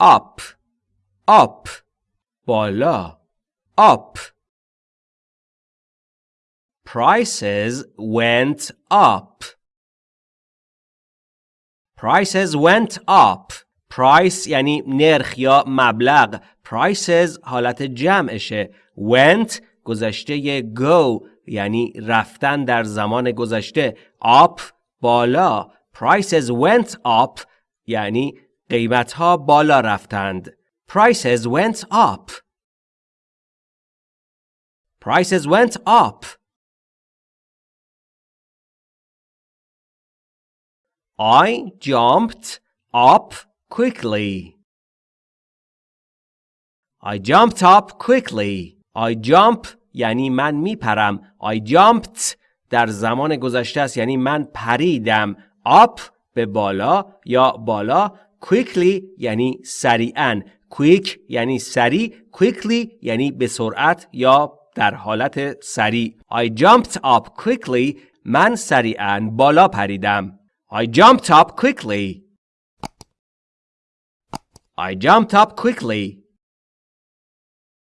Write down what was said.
up up بالا up prices went up prices went up price یعنی نرخ یا مبلغ prices حالت جمعشه went گذشته go یعنی رفتن در زمان گذشته up بالا prices went up یعنی قیمت ها بالا رفتند prices went up prices went up I jumped up quickly. I jumped up quickly. I jump یعنی من میپرم. I jumped در زمان گذشته است یعنی من پریدم. up به بالا یا بالا quickly یعنی سریعا. quick یعنی سریع. quickly یعنی به سرعت یا در حالت سریع. I jumped up quickly من سریعا بالا پریدم. I jumped up quickly. I jumped up quickly.